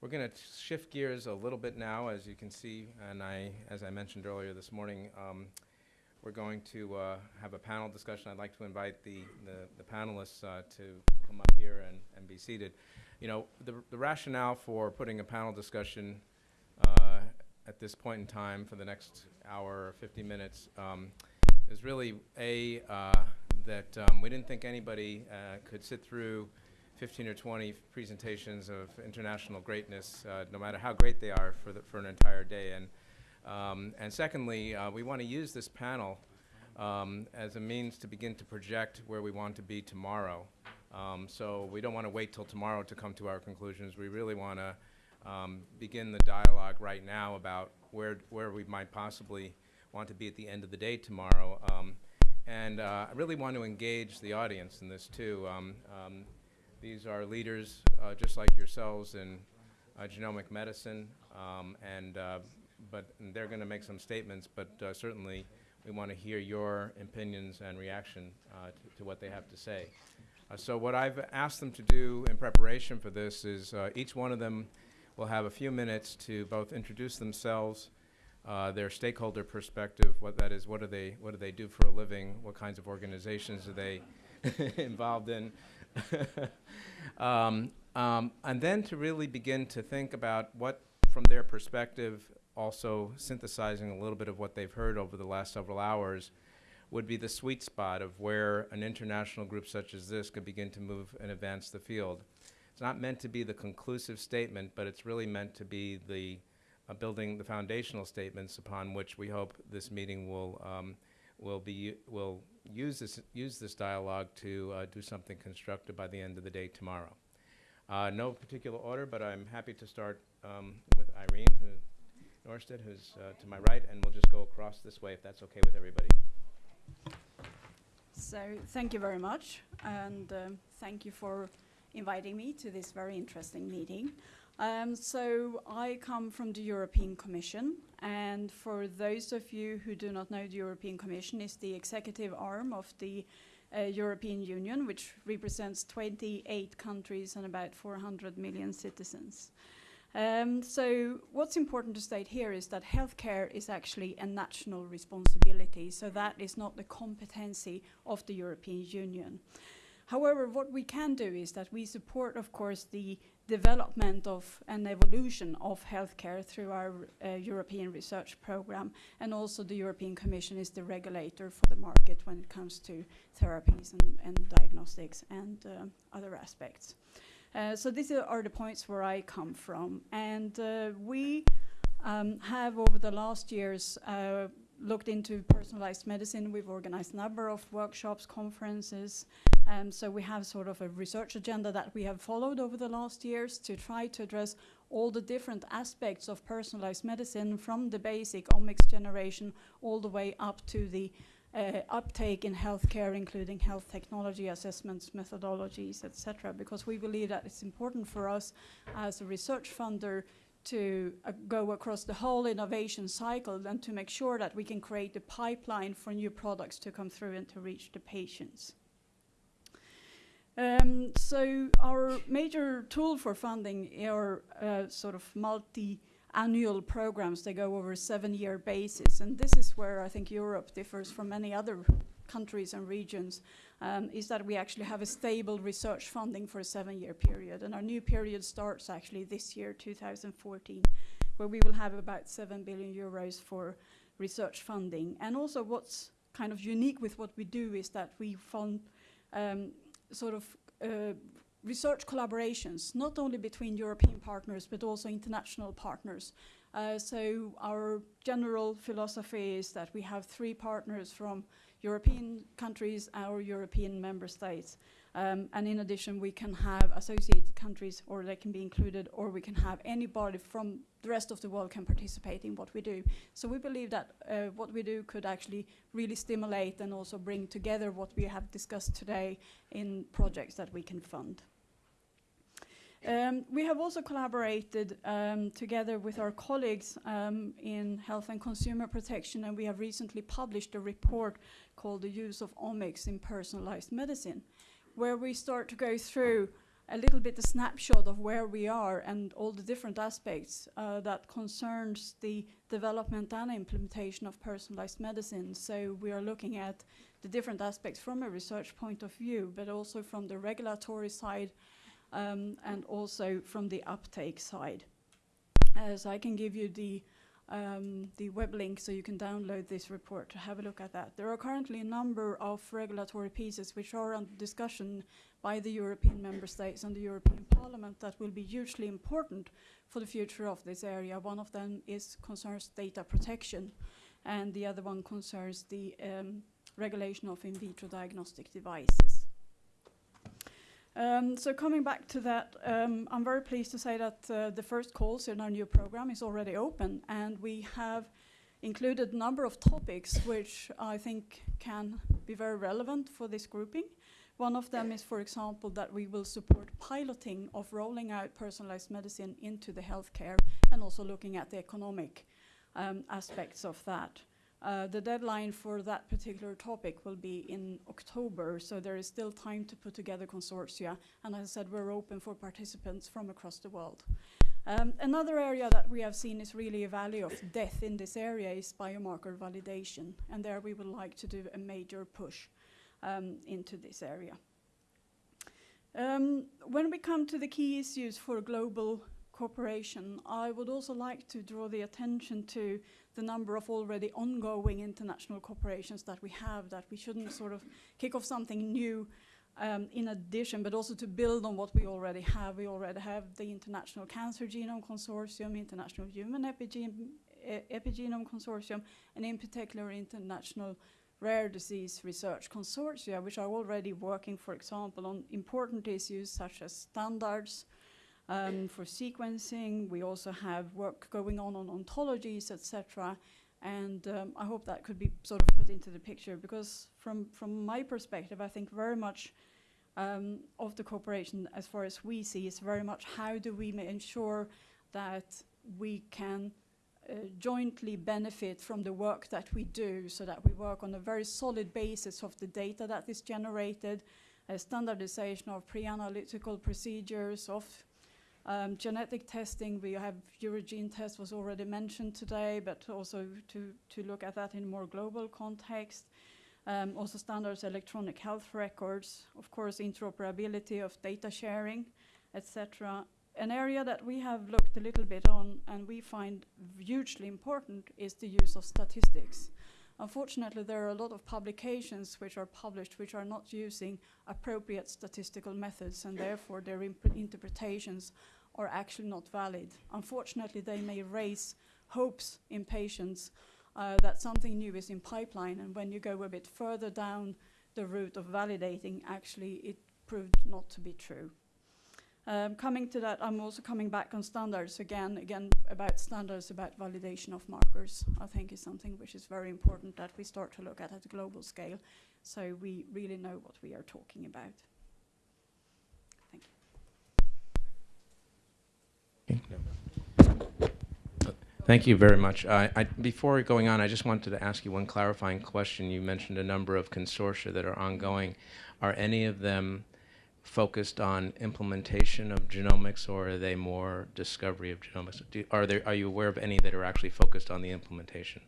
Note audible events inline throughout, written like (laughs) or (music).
we're going to shift gears a little bit now, as you can see, and I, as I mentioned earlier this morning, um, we're going to uh, have a panel discussion. I'd like to invite the, the, the panelists uh, to come up here and, and be seated. You know, the, the rationale for putting a panel discussion uh, at this point in time for the next hour or 50 minutes um, is really a uh, that um, we didn't think anybody uh, could sit through 15 or 20 presentations of international greatness, uh, no matter how great they are, for the, for an entire day. And um, and secondly, uh, we want to use this panel um, as a means to begin to project where we want to be tomorrow. Um, so we don't want to wait till tomorrow to come to our conclusions. We really want to um, begin the dialogue right now about where, where we might possibly want to be at the end of the day tomorrow. Um, and uh, I really want to engage the audience in this too. These are leaders uh, just like yourselves in uh, genomic medicine, um, and uh, but and they're going to make some statements. But uh, certainly, we want to hear your opinions and reaction uh, to, to, what they have to say. so what I've asked them to do in preparation for this is each one of them will have a few minutes to both introduce themselves, uh, their stakeholder perspective, what that is, what do they, what do they do for a living, what kinds of organizations are they (laughs) involved in, (laughs) um, um, and then to really begin to think about what, from their perspective, also synthesizing a little bit of what they've heard over the last several hours, would be the sweet spot of where an international group such as this could begin to move and advance the field. It's not meant to be the conclusive statement, but it's really meant to be the uh, building the foundational statements upon which we hope this meeting will um, will be will use this use this dialogue to uh, do something constructive by the end of the day tomorrow. Uh, no particular order, but I'm happy to start um, with Irene who, Norstedt, who's uh, to my right, and we'll just go across this way if that's okay with everybody. So thank you very much, and um, thank you for inviting me to this very interesting meeting. Um, so I come from the European Commission, and for those of you who do not know, the European Commission is the executive arm of the uh, European Union, which represents 28 countries and about 400 million citizens. Um, so what's important to state here is that healthcare is actually a national responsibility, so that is not the competency of the European Union. However, what we can do is that we support, of course, the development of and evolution of healthcare through our uh, European research program, and also the European Commission is the regulator for the market when it comes to therapies and, and diagnostics and uh, other aspects. Uh, so these are the points where I come from, and uh, we um, have over the last years uh, looked into personalized medicine. We've organized a number of workshops, conferences. Um, so we have sort of a research agenda that we have followed over the last years to try to address all the different aspects of personalized medicine from the basic omics generation all the way up to the uh, uptake in healthcare, including health technology assessments, methodologies, etc. Because we believe that it's important for us as a research funder to uh, go across the whole innovation cycle and to make sure that we can create the pipeline for new products to come through and to reach the patients. Um, so our major tool for funding are uh, sort of multi-annual programs. They go over a seven-year basis, and this is where I think Europe differs from many other countries and regions um, is that we actually have a stable research funding for a seven-year period. And our new period starts actually this year, 2014, where we will have about 7 billion euros for research funding. And also what's kind of unique with what we do is that we fund um, sort of uh, research collaborations, not only between European partners, but also international partners. Uh, so our general philosophy is that we have three partners from European countries, our European member states. Um, and in addition, we can have associated countries, or they can be included, or we can have anybody from the rest of the world can participate in what we do. So we believe that uh, what we do could actually really stimulate and also bring together what we have discussed today in projects that we can fund. Um, we have also collaborated um, together with our colleagues um, in health and consumer protection, and we have recently published a report called The Use of Omics in Personalized Medicine, where we start to go through a little bit a snapshot of where we are and all the different aspects uh, that concerns the development and implementation of personalized medicine. So we are looking at the different aspects from a research point of view, but also from the regulatory side um, and also from the uptake side. As I can give you the um, the web link so you can download this report to have a look at that. There are currently a number of regulatory pieces which are under discussion by the European member states and the European Parliament that will be hugely important for the future of this area. One of them is concerns data protection and the other one concerns the um, regulation of in vitro diagnostic devices. Um, so coming back to that, um, I'm very pleased to say that uh, the first calls in our new program is already open, and we have included a number of topics which I think can be very relevant for this grouping. One of them is, for example, that we will support piloting of rolling out personalized medicine into the healthcare and also looking at the economic um, aspects of that. Uh, the deadline for that particular topic will be in October, so there is still time to put together consortia. And as I said, we're open for participants from across the world. Um, another area that we have seen is really a value of death in this area is biomarker validation. And there we would like to do a major push um, into this area. Um, when we come to the key issues for global cooperation, I would also like to draw the attention to the number of already ongoing international corporations that we have, that we shouldn't sort of kick off something new um, in addition, but also to build on what we already have. We already have the International Cancer Genome Consortium, International Human Epigen Epigenome Consortium, and in particular International Rare Disease Research Consortia, which are already working, for example, on important issues such as standards, um, for sequencing. We also have work going on on ontologies, etc. And um, I hope that could be sort of put into the picture because from, from my perspective, I think very much um, of the cooperation as far as we see is very much how do we ensure that we can jointly benefit from the work that we do so that we work on a very solid basis of the data that is generated, standardization of pre-analytical procedures, of um, genetic testing, we have EuroGentest was already mentioned today, but also to, to look at that in more global context. Um, also standards electronic health records, of course interoperability of data sharing, etc. An area that we have looked a little bit on and we find hugely important is the use of statistics. Unfortunately, there are a lot of publications which are published which are not using appropriate statistical methods and therefore their interpretations are actually not valid. Unfortunately, they may raise hopes in patients uh, that something new is in pipeline and when you go a bit further down the route of validating, actually it proved not to be true. Um, coming to that, I'm also coming back on standards again, again about standards about validation of markers. I think is something which is very important that we start to look at at a global scale, so we really know what we are talking about. Thank you. Thank you very much. I, I, before going on, I just wanted to ask you one clarifying question. You mentioned a number of consortia that are ongoing. Are any of them focused on implementation of genomics, or are they more discovery of genomics? Do, are there are you aware of any that are actually focused on the implementation?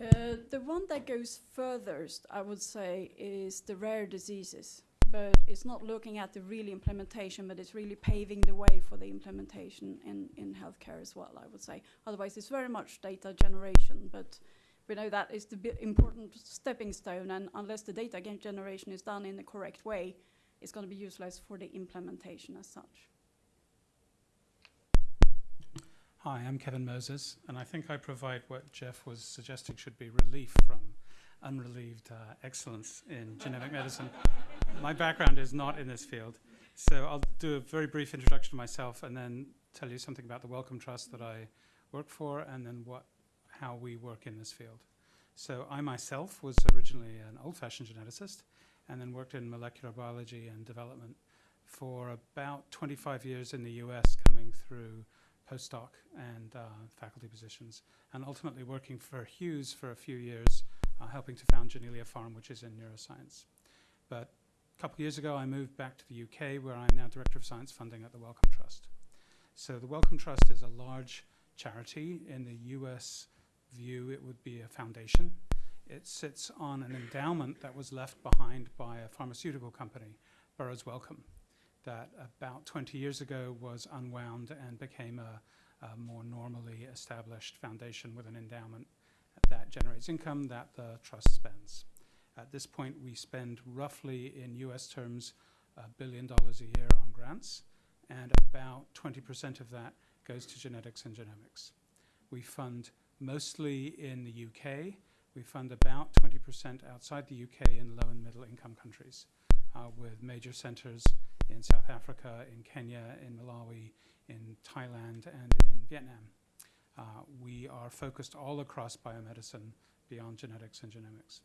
Uh, the one that goes furthest, I would say, is the rare diseases. But it's not looking at the real implementation, but it's really paving the way for the implementation in, in healthcare as well, I would say. Otherwise, it's very much data generation, but we know that is the important stepping stone, and unless the data generation is done in the correct way, is going to be utilized for the implementation as such. Hi, I'm Kevin Moses, and I think I provide what Jeff was suggesting should be relief from unrelieved uh, excellence in genetic medicine. My background is not in this field, so I'll do a very brief introduction to myself and then tell you something about the Wellcome Trust that I work for and then what, how we work in this field. So I myself was originally an old-fashioned geneticist, and then worked in molecular biology and development for about 25 years in the US, coming through postdoc and uh, faculty positions, and ultimately working for Hughes for a few years, uh, helping to found Janelia Farm, which is in neuroscience. But a couple years ago, I moved back to the UK, where I'm now Director of Science Funding at the Wellcome Trust. So the Wellcome Trust is a large charity. In the US view, it would be a foundation. It sits on an endowment that was left behind by a pharmaceutical company, Burroughs Wellcome, that about 20 years ago was unwound and became a, a more normally established foundation with an endowment that generates income that the trust spends. At this point, we spend roughly, in US terms, a billion dollars a year on grants, and about 20% of that goes to genetics and genomics. We fund mostly in the UK. We fund about 20% outside the UK in low and middle income countries, uh, with major centers in South Africa, in Kenya, in Malawi, in Thailand, and in Vietnam. Uh, we are focused all across biomedicine beyond genetics and genomics.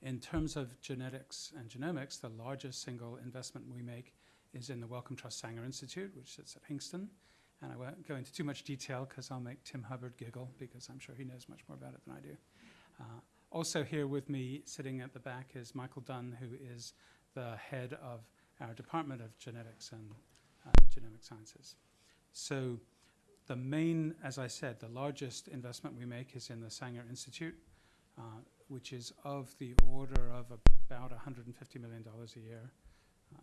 In terms of genetics and genomics, the largest single investment we make is in the Wellcome Trust Sanger Institute, which sits at Hinxton. And I won't go into too much detail because I'll make Tim Hubbard giggle because I'm sure he knows much more about it than I do. Uh, also here with me, sitting at the back, is Michael Dunn, who is the head of our Department of Genetics and uh, Genomic Sciences. So the main, as I said, the largest investment we make is in the Sanger Institute, uh, which is of the order of about $150 million a year, uh,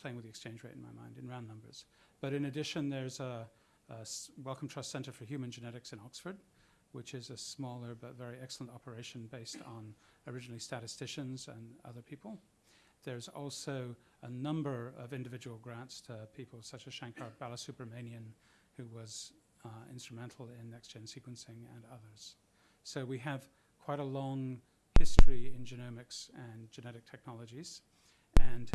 playing with the exchange rate in my mind, in round numbers. But in addition, there's a Wellcome Trust Center for Human Genetics in Oxford, which is a smaller but very excellent operation based on originally statisticians and other people. There's also a number of individual grants to people such as Shankar Balasubramanian, who was uh, instrumental in next-gen sequencing and others. So we have quite a long history in genomics and genetic technologies. And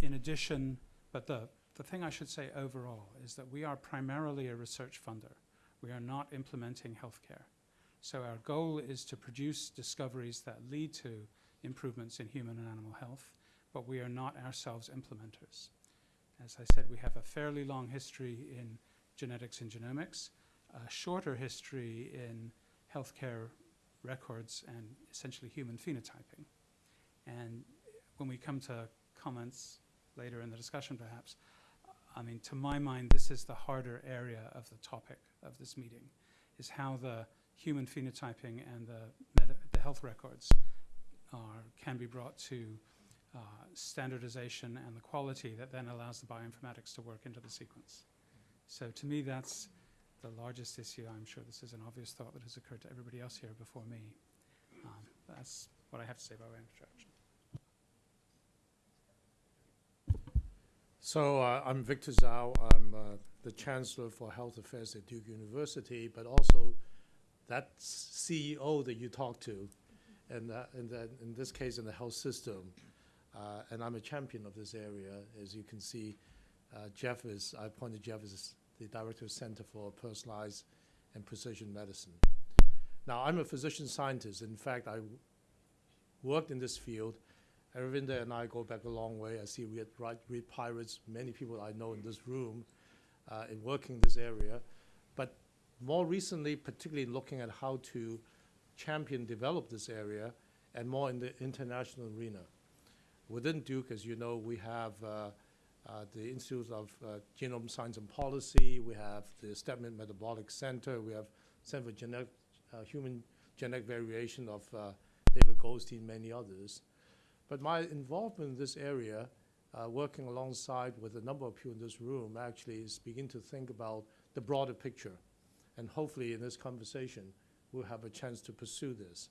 in addition, but the, the thing I should say overall is that we are primarily a research funder. We are not implementing healthcare. So our goal is to produce discoveries that lead to improvements in human and animal health, but we are not ourselves implementers. As I said, we have a fairly long history in genetics and genomics, a shorter history in healthcare records and essentially human phenotyping. And when we come to comments later in the discussion perhaps, I mean, to my mind, this is the harder area of the topic of this meeting, is how the human phenotyping and the, the health records are, can be brought to uh, standardization and the quality that then allows the bioinformatics to work into the sequence. So to me, that's the largest issue. I'm sure this is an obvious thought that has occurred to everybody else here before me. Um, that's what I have to say by way of introduction. So uh, I'm Victor Dzau. I'm uh, the Chancellor for Health Affairs at Duke University, but also that CEO that you talked to, and in, in this case in the health system. Uh, and I'm a champion of this area. As you can see, uh, Jeff is, I appointed Jeff as the Director of Center for Personalized and Precision Medicine. Now, I'm a physician scientist. In fact, I worked in this field Aravinda and I go back a long way. I see we had right, Reed Pyeritz, many people I know in this room, uh, in working this area. But more recently, particularly looking at how to champion, develop this area, and more in the international arena. Within Duke, as you know, we have uh, uh, the Institute of uh, Genome Science and Policy, we have the Stedman Metabolic Center, we have Center for Genetic, uh, Human Genetic Variation of uh, David Goldstein, many others. But my involvement in this area, uh, working alongside with a number of people in this room, actually is begin to think about the broader picture. And hopefully in this conversation, we'll have a chance to pursue this.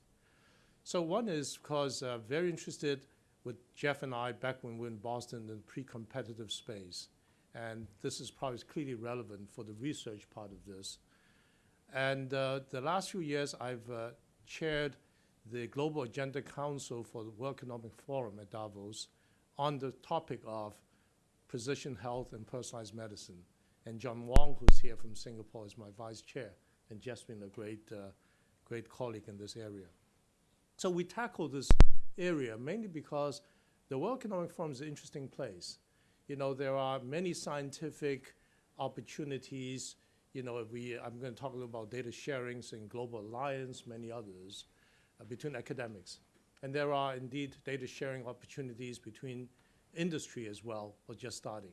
So one is because uh, very interested with Jeff and I back when we were in Boston in pre-competitive space. And this is probably clearly relevant for the research part of this. And uh, the last few years, I've uh, chaired the Global Agenda Council for the World Economic Forum at Davos on the topic of precision health and personalized medicine. And John Wong, who's here from Singapore, is my vice chair, and been a great, uh, great colleague in this area. So we tackle this area mainly because the World Economic Forum is an interesting place. You know, there are many scientific opportunities. You know, we, I'm going to talk a little about data sharings and global alliance, many others between academics. And there are indeed data sharing opportunities between industry as well, or just starting.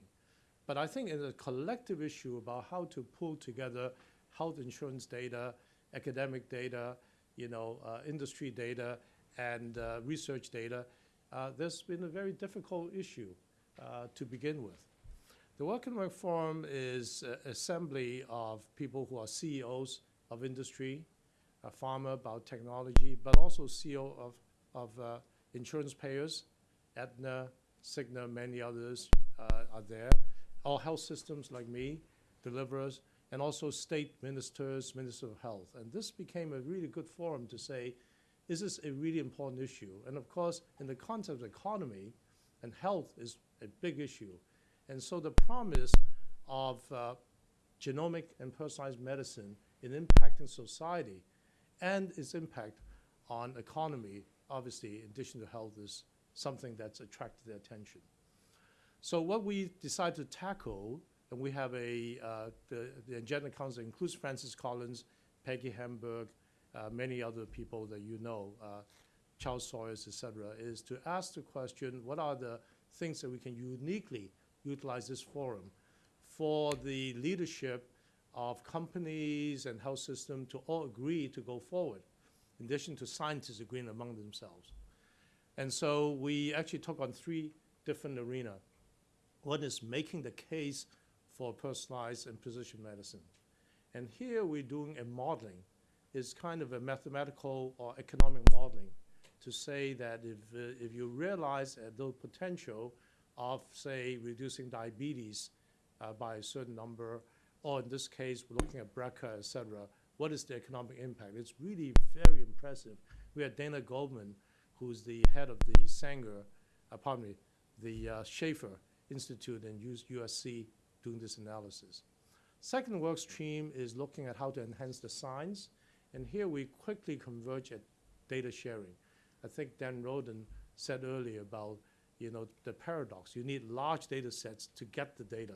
But I think it's a collective issue about how to pull together health insurance data, academic data, you know, uh, industry data, and uh, research data. Uh, there's been a very difficult issue uh, to begin with. The Work and Work Forum is an assembly of people who are CEOs of industry, uh, pharma, biotechnology, but also CEO of, of uh, insurance payers, Aetna, Cigna, many others uh, are there. All health systems like me, deliverers, and also state ministers, minister of health. And this became a really good forum to say, is this a really important issue? And of course, in the context of economy, and health is a big issue. And so the promise of uh, genomic and personalized medicine in impacting society and its impact on economy, obviously, in addition to health, is something that's attracted their attention. So what we decided to tackle, and we have a, uh, the, the agenda council includes Francis Collins, Peggy Hamburg, uh, many other people that you know, uh, Charles Sawyers, et cetera, is to ask the question, what are the things that we can uniquely utilize this forum for the leadership of companies and health system to all agree to go forward, in addition to scientists agreeing among themselves. And so we actually took on three different arena. One is making the case for personalized and precision medicine. And here we're doing a modeling. It's kind of a mathematical or economic modeling to say that if, uh, if you realize uh, the potential of, say, reducing diabetes uh, by a certain number, or in this case, we're looking at BRCA, et cetera, what is the economic impact? It's really very impressive. We had Dana Goldman, who's the head of the Sanger, uh, pardon me, the uh, Schaeffer Institute in US USC doing this analysis. Second work stream is looking at how to enhance the science, and here we quickly converge at data sharing. I think Dan Roden said earlier about you know the paradox. You need large data sets to get the data.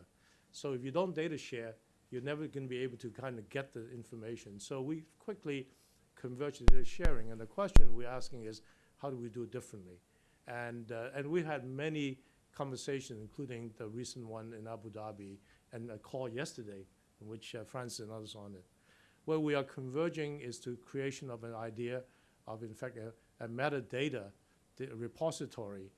So if you don't data share, you're never going to be able to kind of get the information. So we quickly converge to sharing, and the question we're asking is, how do we do it differently? And uh, and we've had many conversations, including the recent one in Abu Dhabi and a call yesterday, in which uh, Francis and others on it. Where we are converging is to creation of an idea of, in fact, a, a metadata repository,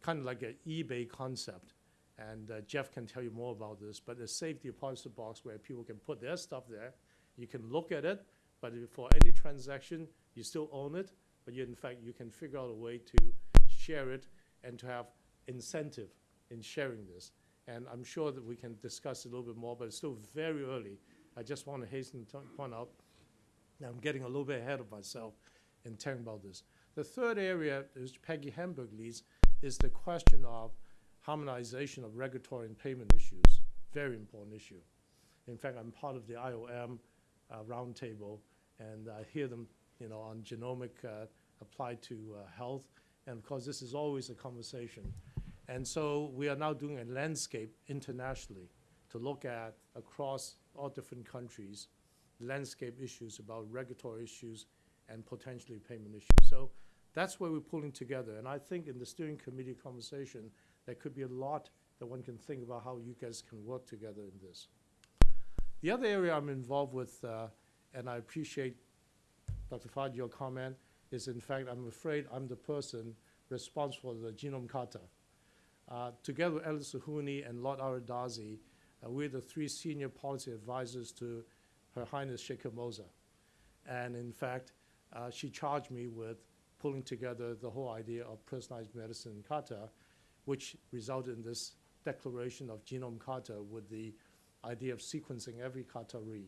kind of like an eBay concept. And uh, Jeff can tell you more about this, but a safe deposit box where people can put their stuff there. You can look at it, but for any transaction, you still own it, but you, in fact, you can figure out a way to share it and to have incentive in sharing this. And I'm sure that we can discuss a little bit more, but it's still very early. I just want to hasten to point out that I'm getting a little bit ahead of myself in talking about this. The third area, which Peggy Hamburg leads, is the question of harmonization of regulatory and payment issues. Very important issue. In fact, I'm part of the IOM uh, roundtable, and I hear them, you know, on genomic uh, applied to uh, health. And of course, this is always a conversation. And so we are now doing a landscape internationally to look at across all different countries, landscape issues about regulatory issues and potentially payment issues. So that's where we're pulling together. And I think in the steering committee conversation, there could be a lot that one can think about how you guys can work together in this. The other area I'm involved with, uh, and I appreciate, Dr. Fad, your comment, is in fact, I'm afraid I'm the person responsible for the Genome Qatar. Uh, together with Alice Suhuni and Lord Ara Darzi, uh, we're the three senior policy advisors to Her Highness Sheikh Moza. And in fact, uh, she charged me with pulling together the whole idea of personalized medicine in Qatar, which resulted in this declaration of Genome Qatar with the idea of sequencing every Qatari.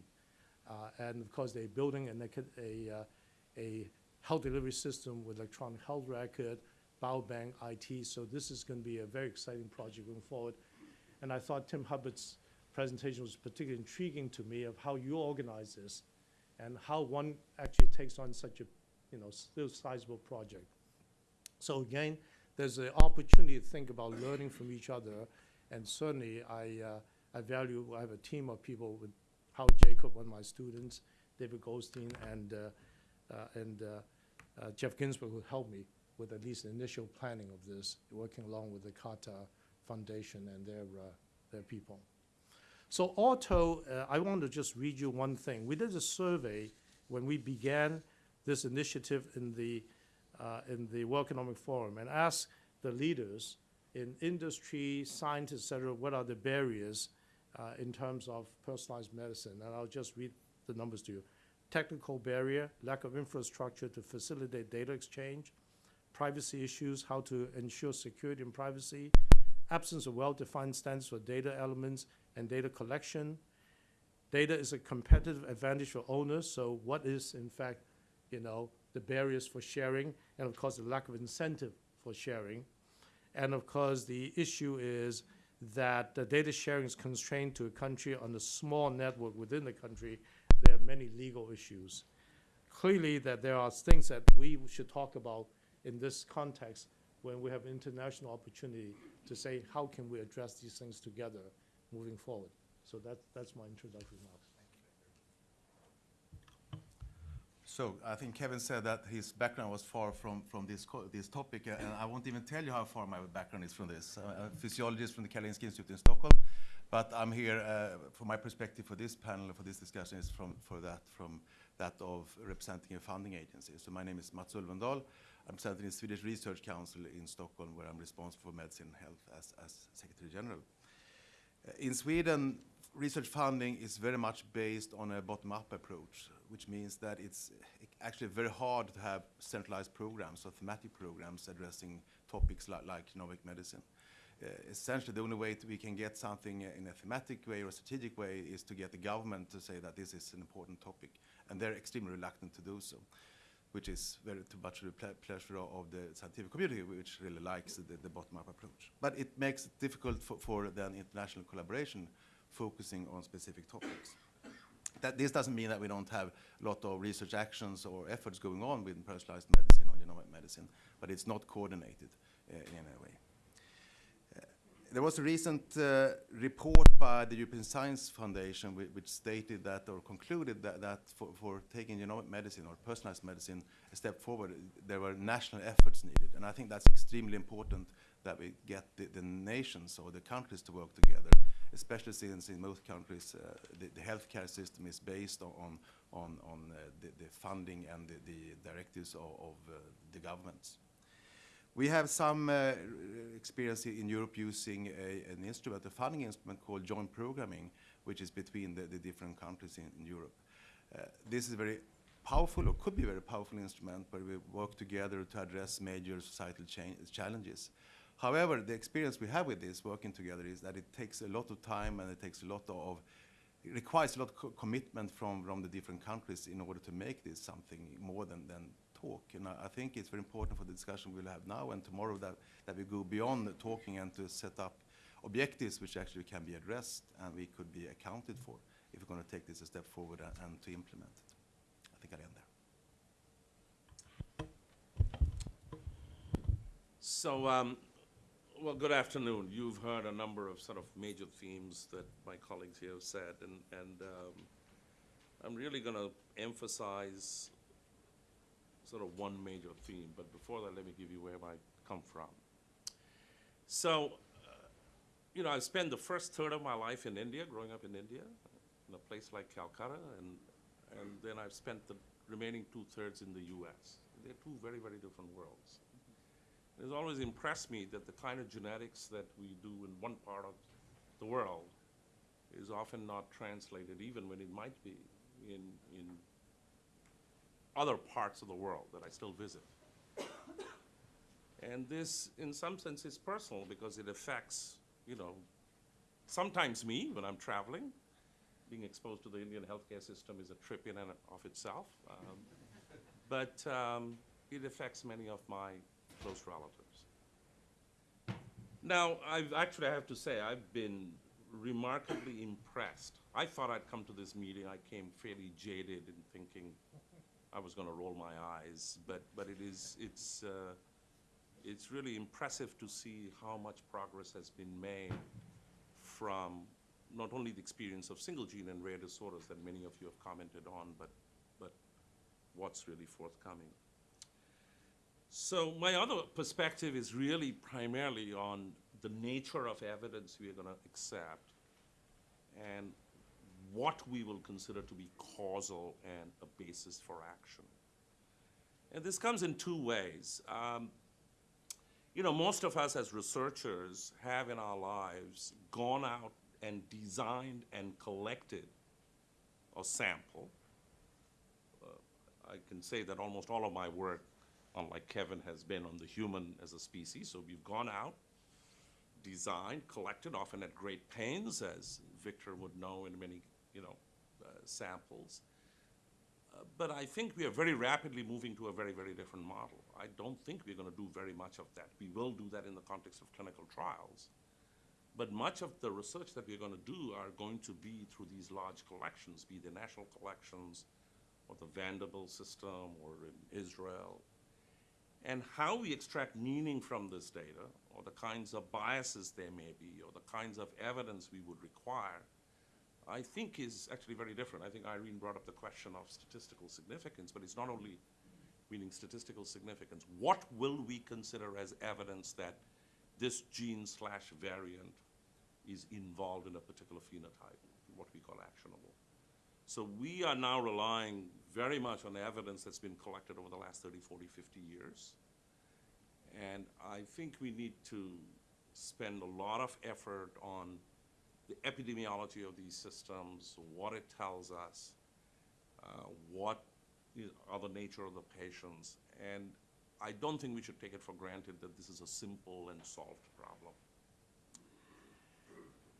Uh, and of course, they're building a, a, uh, a health delivery system with electronic health record, biobank, IT. So this is going to be a very exciting project going forward. And I thought Tim Hubbard's presentation was particularly intriguing to me of how you organize this and how one actually takes on such a, you know, still sizable project. So again, there's an opportunity to think about learning from each other. And certainly I, uh, I value, I have a team of people with Howard Jacob, one of my students, David Goldstein, and, uh, uh, and uh, uh, Jeff Ginsburg who helped me with at least initial planning of this, working along with the Qatar Foundation and their, their people. So told, uh, I want to just read you one thing. We did a survey when we began this initiative in the, uh, in the World Economic Forum and ask the leaders in industry, scientists, et cetera, what are the barriers uh, in terms of personalized medicine? And I'll just read the numbers to you. Technical barrier, lack of infrastructure to facilitate data exchange, privacy issues, how to ensure security and privacy, absence of well-defined standards for data elements and data collection. Data is a competitive advantage for owners, so what is, in fact, you know, the barriers for sharing, and of course, the lack of incentive for sharing. And of course, the issue is that the data sharing is constrained to a country on a small network within the country. There are many legal issues. Clearly, that there are things that we should talk about in this context when we have international opportunity to say, how can we address these things together moving forward? So that's, that's my introductory remarks. So I think Kevin said that his background was far from, from this, this topic, uh, and I won't even tell you how far my background is from this. I'm a physiologist from the Karolinska Institute in Stockholm, but I'm here, uh, from my perspective for this panel, for this discussion, is from, for that, from that of representing a funding agency. So my name is Mats Ulfendahl. I'm representing the Swedish Research Council in Stockholm, where I'm responsible for medicine and health as, as Secretary General. Uh, In Sweden, research funding is very much based on a bottom-up approach, which means that it's actually very hard to have centralized programs or thematic programs addressing topics like, like genomic medicine. Uh, essentially, the only way to, we can get something in a thematic way or a strategic way is to get the government to say that this is an important topic, and they're extremely reluctant to do so, which is very too much the ple- pleasure of of the scientific community, which really likes the, the bottom-up approach. But it makes it difficult for, for then international collaboration focusing on specific topics. That this doesn't mean that we don't have a lot of research actions or efforts going on with personalized medicine or genomic medicine, but it's not coordinated uh, in a way. Uh, There was a recent uh, report by the European Science Foundation whi- which stated that or concluded that, that for, for taking genomic medicine or personalized medicine a step forward, there were national efforts needed. And I think that's extremely important that we get the, the nations or the countries to work together, especially since in most countries uh, the, the healthcare system is based on, on, on uh, the, the funding and the, the directives of, of uh, the governments. We have some uh, experience in Europe using a, an instrument, a funding instrument called joint programming, which is between the, different countries in, in Europe. Uh, this is a very powerful, or could be a very powerful instrument, where we work together to address major societal cha- challenges. However, the experience we have with this working together is that it takes a lot of time and it takes a lot of, it requires a lot of co- commitment from, from the different countries in order to make this something more than, than talk. And I, I think it's very important for the discussion we'll have now and tomorrow that, that we go beyond the talking and to set up objectives which actually can be addressed and we could be accounted for if we're going to take this a step forward and, and to implement it. I think I'll end there. So, um, well, good afternoon. You've heard a number of sort of major themes that my colleagues here have said, and, and um, I'm really going to emphasize sort of one major theme. But before that, let me give you where I come from. So, uh, you know, I spent the first third of my life in India, growing up in India, in a place like Calcutta, and, and then I've spent the remaining two thirds in the US. They're two very, very different worlds. It's always impressed me that the kind of genetics that we do in one part of the world is often not translated, even when it might be in, in other parts of the world that I still visit. And this, in some sense, is personal because it affects, you know, sometimes me when I'm traveling. Being exposed to the Indian healthcare system is a trip in and of itself. Um, but um, it affects many of my close relatives. Now, I've actually, I have to say, I've been remarkably impressed. I thought I'd come to this meeting, I came fairly jaded in thinking I was gonna roll my eyes, but, but it is, it's, uh, it's really impressive to see how much progress has been made from not only the experience of single gene and rare disorders that many of you have commented on, but, but what's really forthcoming. So my other perspective is really primarily on the nature of evidence we are going to accept and what we will consider to be causal and a basis for action. And this comes in two ways. Um, you know, most of us as researchers have in our lives gone out and designed and collected a sample. Uh, I can say that almost all of my work, unlike Kevin, has been on the human as a species. So we've gone out, designed, collected, often at great pains, as Victor would know in many, you know, uh, samples. Uh, But I think we are very rapidly moving to a very, very different model. I don't think we're gonna do very much of that. We will do that in the context of clinical trials. But much of the research that we're gonna do are going to be through these large collections, be they national collections or the Vanderbilt system or in Israel. And how we extract meaning from this data, or the kinds of biases there may be, or the kinds of evidence we would require, I think is actually very different. I think Irene brought up the question of statistical significance, but it's not only meaning statistical significance. What will we consider as evidence that this gene slash variant is involved in a particular phenotype, what we call actionable? So we are now relying very much on the evidence that's been collected over the last 30, 40, 50 years. And I think we need to spend a lot of effort on the epidemiology of these systems, what it tells us, uh, what are the nature of the patients. And I don't think we should take it for granted that this is a simple and solved problem.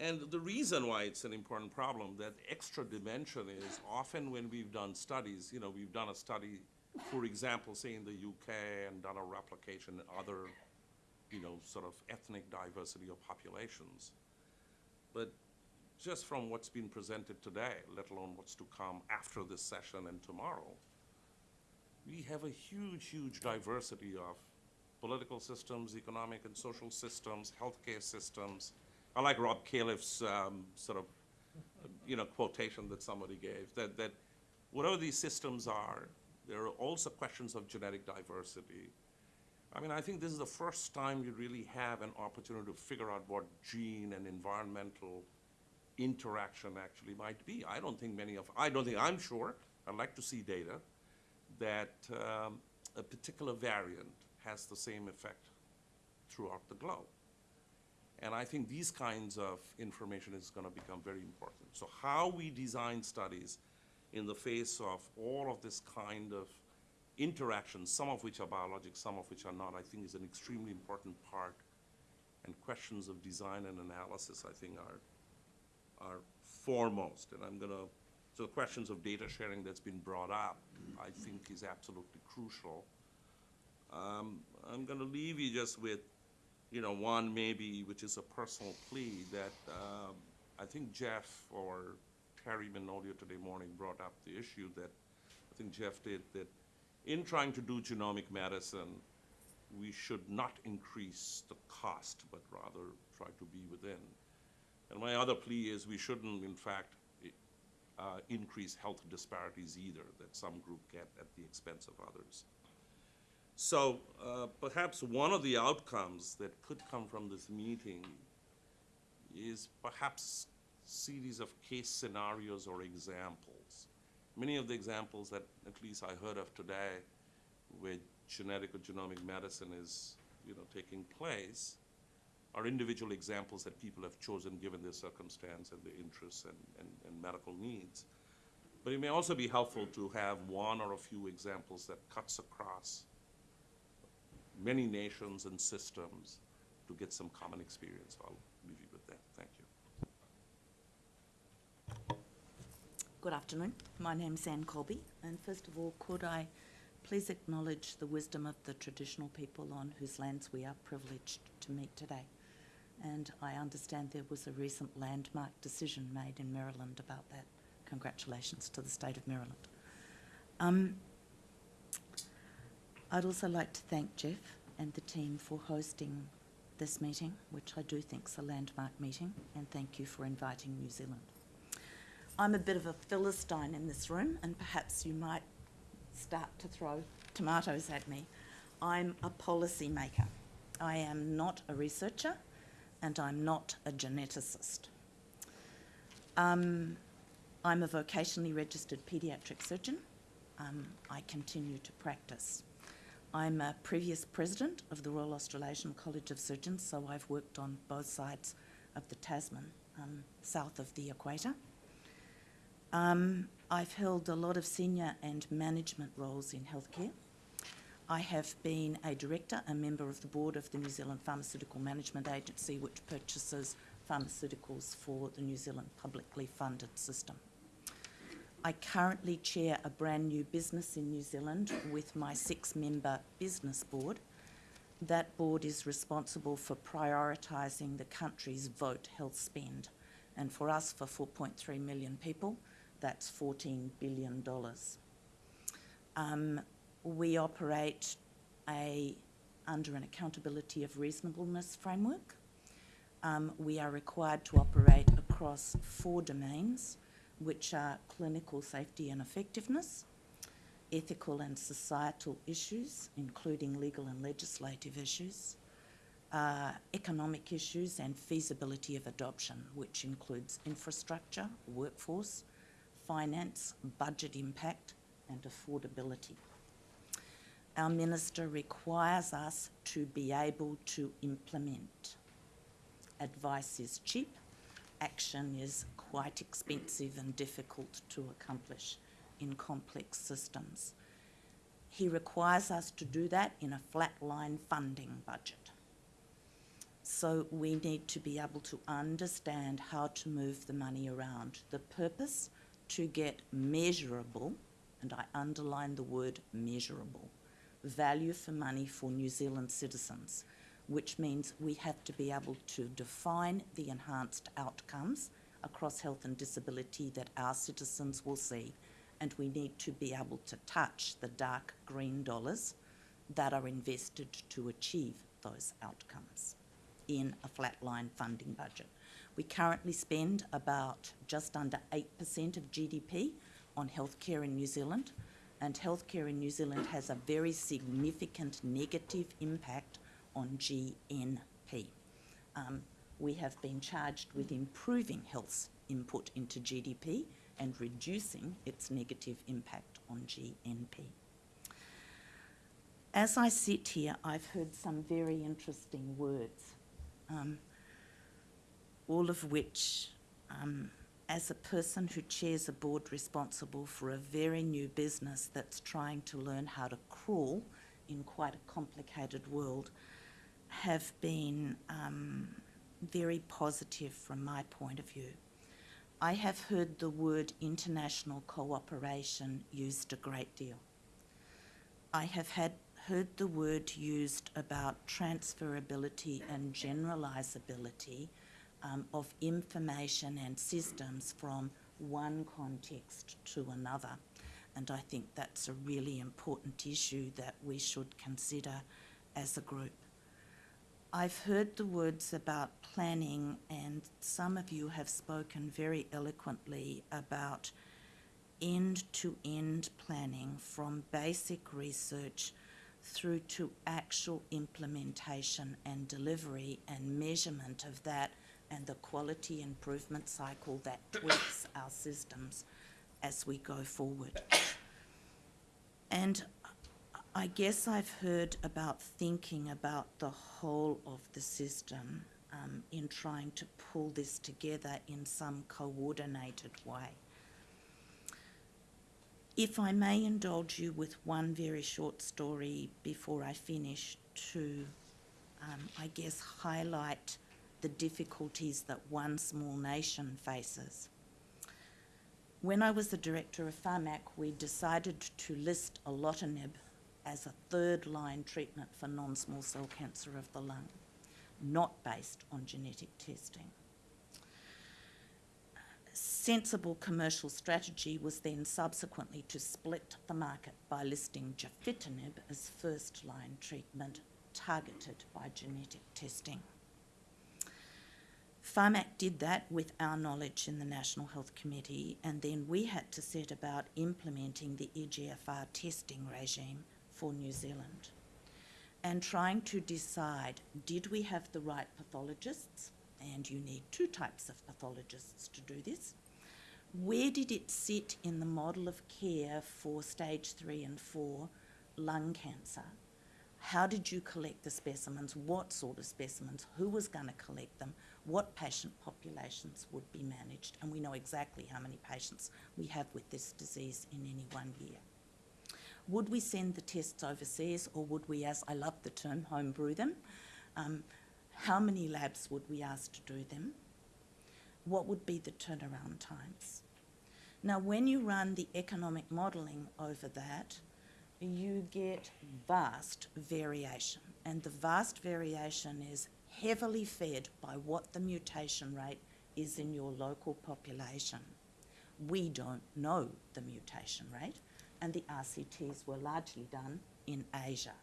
And the reason why it's an important problem, that extra dimension is often when we've done studies, you know, we've done a study, for example, say in the UK and done a replication in other, you know, sort of ethnic diversity of populations. But just from what's been presented today, let alone what's to come after this session and tomorrow, we have a huge, huge diversity of political systems, economic and social systems, healthcare systems. I like Rob Califf's um, sort of, you know, quotation that somebody gave, that, that whatever these systems are, there are also questions of genetic diversity. I mean, I think this is the first time you really have an opportunity to figure out what gene and environmental interaction actually might be. I don't think many of, I don't think, I'm sure, I'd like to see data that um, a particular variant has the same effect throughout the globe. And I think these kinds of information is gonna become very important. So how we design studies in the face of all of this kind of interactions, some of which are biologic, some of which are not, I think is an extremely important part. And questions of design and analysis, I think, are, are foremost. And I'm gonna, so the questions of data sharing that's been brought up, I think is absolutely crucial. Um, I'm gonna leave you just with, you know, one maybe, which is a personal plea, that, um, I think Jeff or Terry Manolio today morning brought up the issue that, I think Jeff did, that in trying to do genomic medicine, we should not increase the cost, but rather try to be within. And my other plea is we shouldn't, in fact, uh, increase health disparities either, that some group get at the expense of others. So uh, perhaps one of the outcomes that could come from this meeting is perhaps series of case scenarios or examples. Many of the examples that at least I heard of today where genetic or genomic medicine is, you know, taking place are individual examples that people have chosen given their circumstance and their interests and, and, and medical needs. But it may also be helpful to have one or a few examples that cuts across many nations and systems to get some common experience. I'll leave you with that. Thank you. Good afternoon. My name's Anne Colby, and first of all, could I please acknowledge the wisdom of the traditional people on whose lands we are privileged to meet today? And I understand there was a recent landmark decision made in Maryland about that. Congratulations to the state of Maryland. Um, I'd also like to thank Jeff and the team for hosting this meeting, which I do think is a landmark meeting, and thank you for inviting New Zealand. I'm a bit of a Philistine in this room, and perhaps you might start to throw tomatoes at me. I'm a policy maker. I am not a researcher and I'm not a geneticist. Um, I'm a vocationally registered paediatric surgeon. Um, I continue to practice. I'm a previous president of the Royal Australasian College of Surgeons, so I've worked on both sides of the Tasman, um, south of the equator. Um, I've held a lot of senior and management roles in healthcare. I have been a director, a member of the board of the New Zealand Pharmaceutical Management Agency, which purchases pharmaceuticals for the New Zealand publicly funded system. I currently chair a brand new business in New Zealand with my six member business board. That board is responsible for prioritising the country's vote health spend. And for us, for 4.3 million people, that's $14 billion. Um, we operate a, under an accountability of reasonableness framework. Um, we are required to operate across four domains, which are clinical safety and effectiveness, ethical and societal issues, including legal and legislative issues, uh, economic issues and feasibility of adoption, which includes infrastructure, workforce, finance, budget impact and affordability. Our minister requires us to be able to implement. Advice is cheap, action is quite expensive and difficult to accomplish in complex systems. He requires us to do that in a flatline funding budget. So we need to be able to understand how to move the money around. The purpose to get measurable, and I underline the word measurable, value for money for New Zealand citizens, which means we have to be able to define the enhanced outcomes across health and disability that our citizens will see, and we need to be able to touch the dark green dollars that are invested to achieve those outcomes in a flatline funding budget. We currently spend about just under 8% of GDP on healthcare in New Zealand, and healthcare in New Zealand has a very significant negative impact on GNP. Um, we have been charged with improving health's input into GDP and reducing its negative impact on GNP. As I sit here, I've heard some very interesting words, um, all of which, um, as a person who chairs a board responsible for a very new business that's trying to learn how to crawl in quite a complicated world, have been um, very positive from my point of view. I have heard the word international cooperation used a great deal. I have had heard the word used about transferability and generalizability um, of information and systems from one context to another. And I think that's a really important issue that we should consider as a group. I've heard the words about planning, and some of you have spoken very eloquently about end to end planning from basic research through to actual implementation and delivery and measurement of that and the quality improvement cycle that tweaks our systems as we go forward. And I guess I've heard about thinking about the whole of the system um, in trying to pull this together in some coordinated way. If I may indulge you with one very short story before I finish to, um, I guess, highlight the difficulties that one small nation faces. When I was the director of Pharmac, we decided to list erlotinib as a third line treatment for non-small cell cancer of the lung, not based on genetic testing. Sensible commercial strategy was then subsequently to split the market by listing gefitinib as first line treatment targeted by genetic testing. Pharmac did that with our knowledge in the National Health Committee, and then we had to set about implementing the EGFR testing regime for New Zealand. and trying to decide did we have the right pathologists? And you need two types of pathologists to do this. Where did it sit in the model of care for stage three and four lung cancer? How did you collect the specimens? What sort of specimens? Who was going to collect them? What patient populations would be managed? And we know exactly how many patients we have with this disease in any one year. Would we send the tests overseas or would we, as I love the term, homebrew them? Um, how many labs would we ask to do them? What would be the turnaround times? Now, when you run the economic modelling over that, you get vast variation. And the vast variation is heavily fed by what the mutation rate is in your local population. We don't know the mutation rate, and the RCTs were largely done in Asia.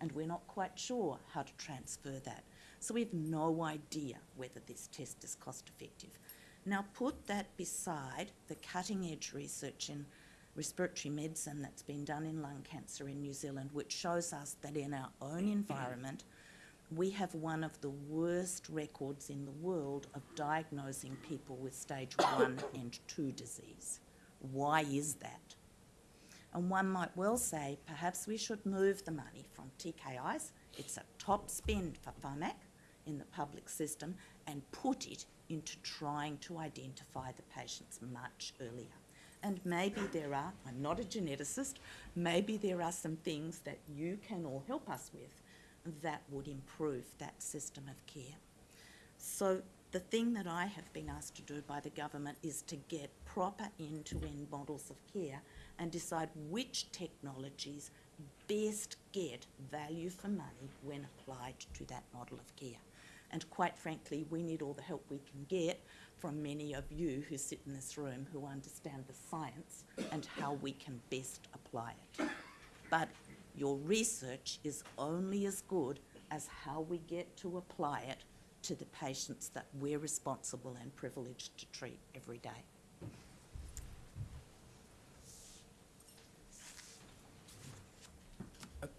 And we're not quite sure how to transfer that. So we have no idea whether this test is cost effective. Now, put that beside the cutting edge research in respiratory medicine that's been done in lung cancer in New Zealand, which shows us that in our own environment, we have one of the worst records in the world of diagnosing people with stage one and two disease. Why is that? And one might well say perhaps we should move the money from TKIs, it's a top spend for pharmac in the public system, and put it into trying to identify the patients much earlier. And maybe there are, I'm not a geneticist, maybe there are some things that you can all help us with that would improve that system of care. So the thing that I have been asked to do by the government is to get proper end-to-end models of care and decide which technologies best get value for money when applied to that model of care. And quite frankly, we need all the help we can get from many of you who sit in this room who understand the science and how we can best apply it. But your research is only as good as how we get to apply it to the patients that we're responsible and privileged to treat every day.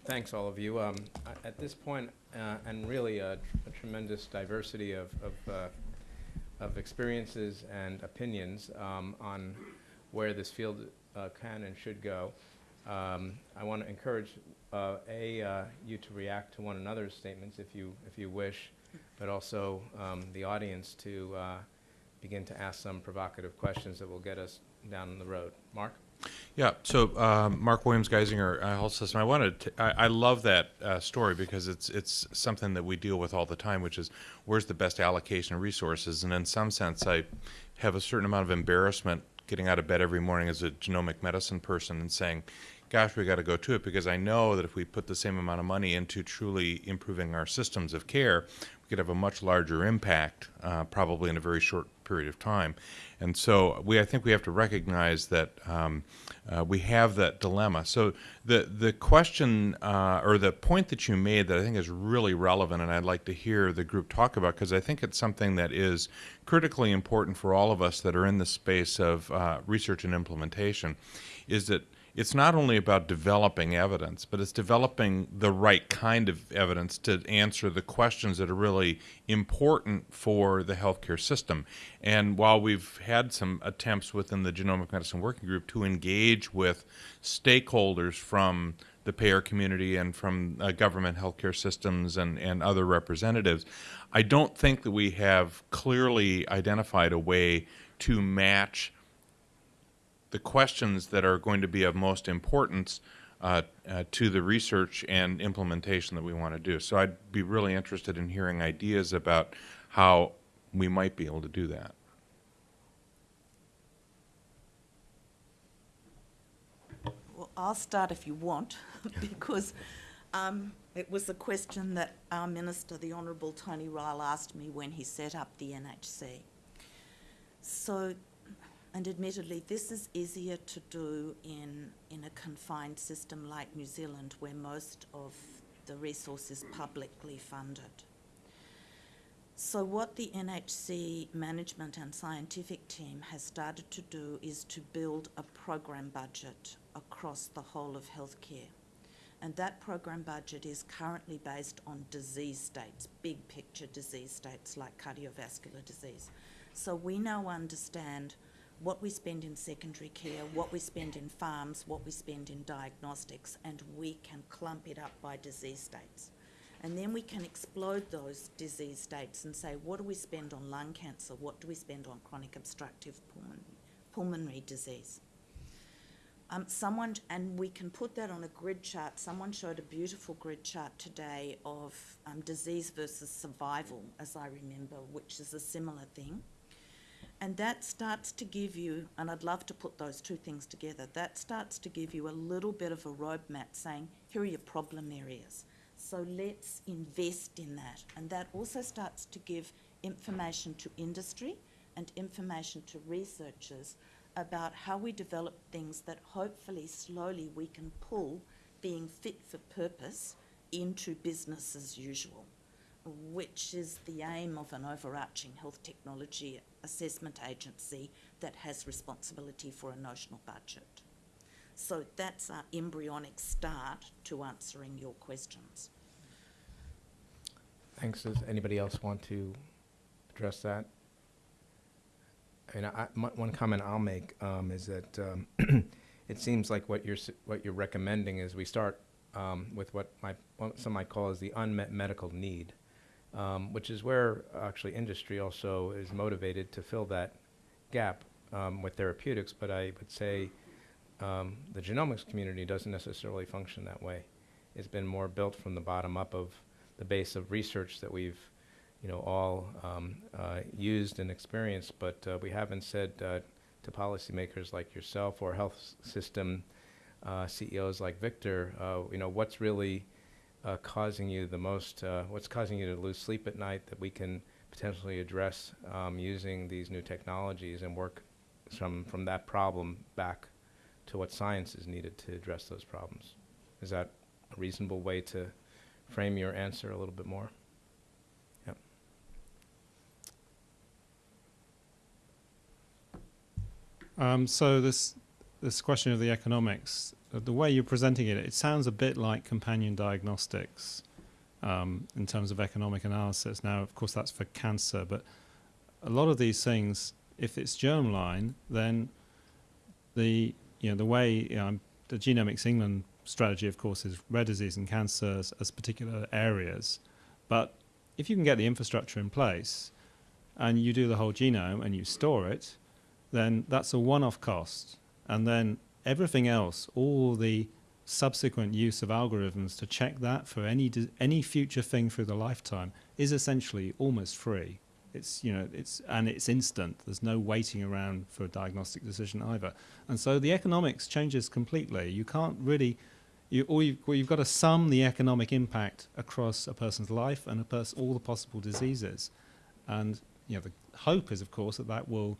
Thanks, all of you. Um, At this point, uh, and really a a tremendous diversity of, of, uh, of experiences and opinions um, on where this field uh, can and should go, um, I want to encourage, uh, A, uh, you to react to one another's statements if you, if you wish, but also um, the audience to uh, begin to ask some provocative questions that will get us down the road. Mark? Yeah, so um, Mark Williams, Geisinger uh, Health System. I wanted to, I, I love that uh, story because it's it's something that we deal with all the time, which is where's the best allocation of resources. And in some sense, I have a certain amount of embarrassment getting out of bed every morning as a genomic medicine person and saying, "Gosh, we got to go to it," because I know that if we put the same amount of money into truly improving our systems of care, could have a much larger impact, uh, probably in a very short period of time. And so we, I think we have to recognize that um, uh, we have that dilemma. So the the question uh, or the point that you made that I think is really relevant, and I'd like to hear the group talk about because I think it's something that is critically important for all of us that are in the space of uh, research and implementation, is that it's not only about developing evidence, but it's developing the right kind of evidence to answer the questions that are really important for the healthcare system. And while we've had some attempts within the Genomic Medicine Working Group to engage with stakeholders from the payer community and from uh, government healthcare systems and, and other representatives, I don't think that we have clearly identified a way to match the questions that are going to be of most importance uh, uh, to the research and implementation that we want to do. So I'd be really interested in hearing ideas about how we might be able to do that. Well, I'll start if you want, (laughs) because um, it was a question that our Minister, the Honourable Tony Ryall, asked me when he set up the NHC. So, and admittedly, this is easier to do in, in a confined system like New Zealand, where most of the resource is publicly funded. So, what the NHC management and scientific team has started to do is to build a program budget across the whole of healthcare. And that program budget is currently based on disease states, big picture disease states like cardiovascular disease. So we now understand what we spend in secondary care, what we spend in farms, what we spend in diagnostics, and we can clump it up by disease states. And then we can explode those disease states and say, what do we spend on lung cancer? What do we spend on chronic obstructive pulmonary, pulmonary disease? Um, someone, and we can put that on a grid chart. Someone showed a beautiful grid chart today of um, disease versus survival, as I remember, which is a similar thing. And that starts to give you, and I'd love to put those two things together, that starts to give you a little bit of a roadmap saying, here are your problem areas. So let's invest in that. And that also starts to give information to industry and information to researchers about how we develop things that hopefully slowly we can pull being fit for purpose into business as usual, which is the aim of an overarching health technology assessment agency that has responsibility for a notional budget. So that's our embryonic start to answering your questions. Thanks. Does anybody else want to address that? And I, my, one comment I'll make um, is that um, (clears throat) it seems like what you're what you're recommending is we start um, with what my what some might call is the unmet medical need, um, which is where actually industry also is motivated to fill that gap um, with therapeutics. But I would say um, the genomics community doesn't necessarily function that way. It's been more built from the bottom up of the base of research that we've, you know, all um, uh, used and experienced, but uh, we haven't said uh, to policymakers like yourself or health system uh, CEOs like Victor, uh, you know, what's really uh, causing you the most, uh, what's causing you to lose sleep at night that we can potentially address um, using these new technologies and work from, from that problem back to what science is needed to address those problems. Is that a reasonable way to frame your answer a little bit more? Yep. Um, so this this question of the economics, the way you're presenting it, it sounds a bit like companion diagnostics um, in terms of economic analysis. Now, of course, that's for cancer, but a lot of these things, if it's germline, then the you know the way you know, the Genomics England strategy, of course, is rare disease and cancer as, as particular areas. But if you can get the infrastructure in place and you do the whole genome and you store it, then that's a one-off cost. And then everything else, all the subsequent use of algorithms to check that for any any future thing through the lifetime is essentially almost free. It's you know it's and it's instant. There's no waiting around for a diagnostic decision either. And so the economics changes completely. You can't really you all you've, well, you've got to sum the economic impact across a person's life and a pers- all the possible diseases. And you know the hope is of course that that will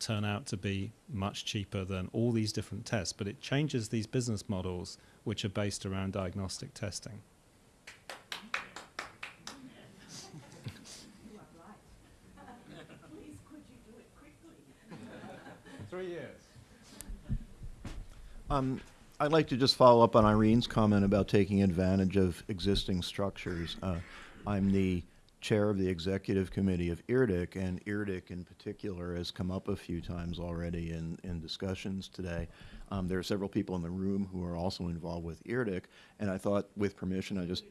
turn out to be much cheaper than all these different tests, but it changes these business models which are based around diagnostic testing. Three years. Um, I'd like to just follow up on Irene's comment about taking advantage of existing structures. Uh, I'm the chair of the executive committee of IRDiRC, and IRDiRC in particular has come up a few times already in, in discussions today. Um, there are several people in the room who are also involved with IRDiRC, and I thought, with permission, I just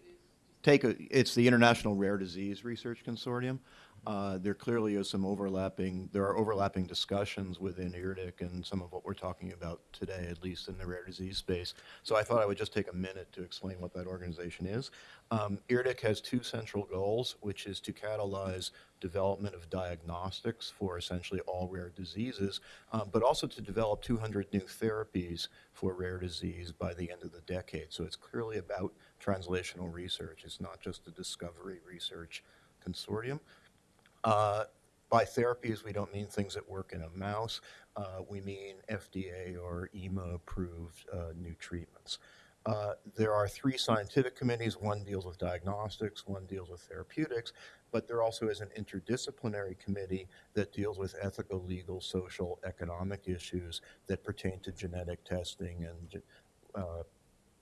take a, it's the International Rare Disease Research Consortium. Uh, there clearly is some overlapping, there are overlapping discussions within IRDiRC and some of what we're talking about today, at least in the rare disease space. So I thought I would just take a minute to explain what that organization is. Um, IRDiRC has two central goals, which is to catalyze development of diagnostics for essentially all rare diseases, uh, but also to develop 200 new therapies for rare disease by the end of the decade. So it's clearly about translational research. It's not just a discovery research consortium. Uh, by therapies, we don't mean things that work in a mouse. Uh, we mean FDA or EMA approved uh, new treatments. Uh, there are three scientific committees. One deals with diagnostics, one deals with therapeutics, but there also is an interdisciplinary committee that deals with ethical, legal, social, economic issues that pertain to genetic testing and uh,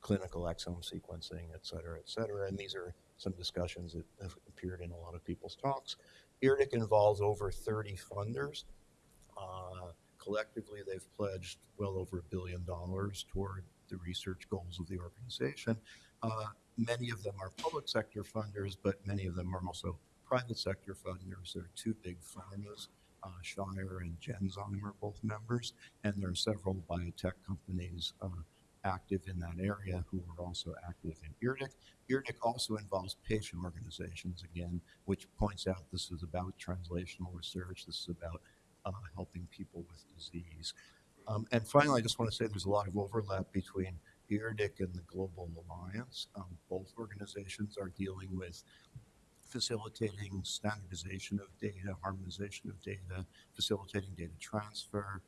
clinical exome sequencing, et cetera, et cetera. And these are some discussions that have appeared in a lot of people's talks. IRDiRC involves over 30 funders. Uh, collectively, they've pledged well over a billion dollars toward the research goals of the organization. Uh, many of them are public sector funders, but many of them are also private sector funders. There are two big pharmas, uh, Shire and Genzyme are both members, and there are several biotech companies uh, active in that area who are also active in IRDiRC. IRDiRC also involves patient organizations, again, which points out this is about translational research, this is about uh, helping people with disease. Um, and finally, I just want to say there's a lot of overlap between IRDiRC and the Global Alliance. Um, both organizations are dealing with facilitating standardization of data, harmonization of data, facilitating data transfer,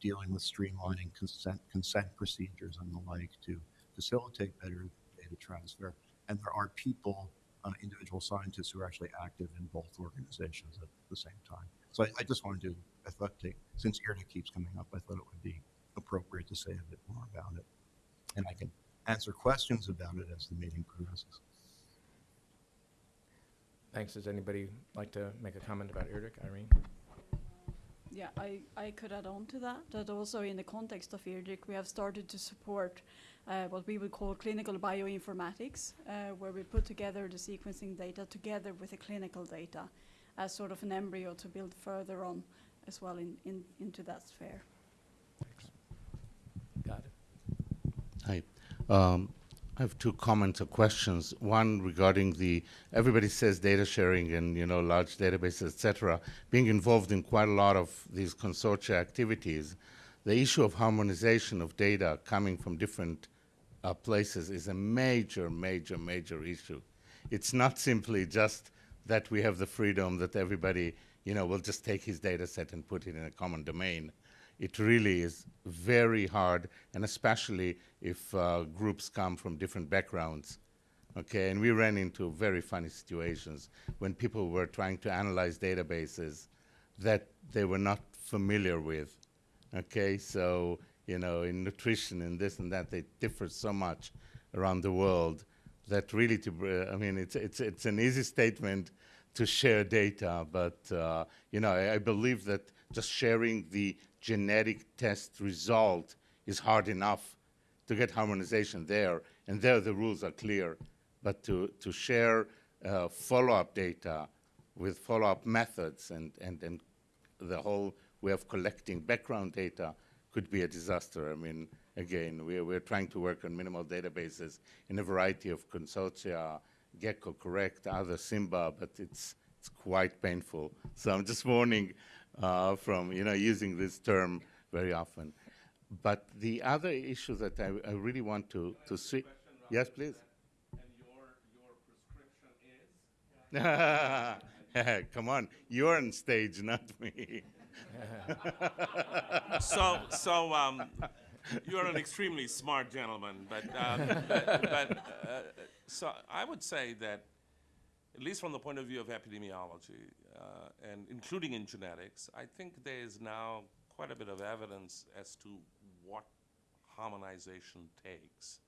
dealing with streamlining consent, consent procedures and the like to facilitate better data transfer. And there are people, uh, individual scientists who are actually active in both organizations at the same time. So I, I just wanted to, I thought, take, since IRDiRC keeps coming up, I thought it would be appropriate to say a bit more about it. And I can answer questions about it as the meeting progresses. Thanks. Does anybody like to make a comment about IRDiRC? Irene? Yeah, I, I could add on to that, that also in the context of IRDiRC, we have started to support uh, what we would call clinical bioinformatics, uh, where we put together the sequencing data together with the clinical data as sort of an embryo to build further on as well in, in, into that sphere. Got it. Hi. Um, I have two comments or questions. One regarding the everybody says data sharing and you know large databases, etc. Being involved in quite a lot of these consortia activities, the issue of harmonization of data coming from different uh, places is a major, major, major issue. It's not simply just that we have the freedom that everybody you know will just take his data set and put it in a common domain it really is very hard, and especially if uh, groups come from different backgrounds. Okay, and we ran into very funny situations when people were trying to analyze databases that they were not familiar with. Okay, so you know, in nutrition and this and that, they differ so much around the world that really, to br- I mean, it's it's it's an easy statement to share data, but uh, you know, I, I believe that just sharing the genetic test result is hard enough to get harmonization there, and there the rules are clear. But to, to share uh, follow-up data with follow-up methods and, and, and the whole way of collecting background data could be a disaster. I mean, again, we're, we're trying to work on minimal databases in a variety of consortia, GECCO, CORECT, other Simba, but it's, it's quite painful. So I'm just warning uh, from you know using this term very often. But the other issue that I, I really want to to see, yes, please. (laughs) Come on, you're on stage, not me. (laughs) So, so um, you're an extremely smart gentleman, but, um, but, but uh, so I would say that, at least from the point of view of epidemiology, uh, and including in genetics, I think there is now quite a bit of evidence as to what harmonization takes.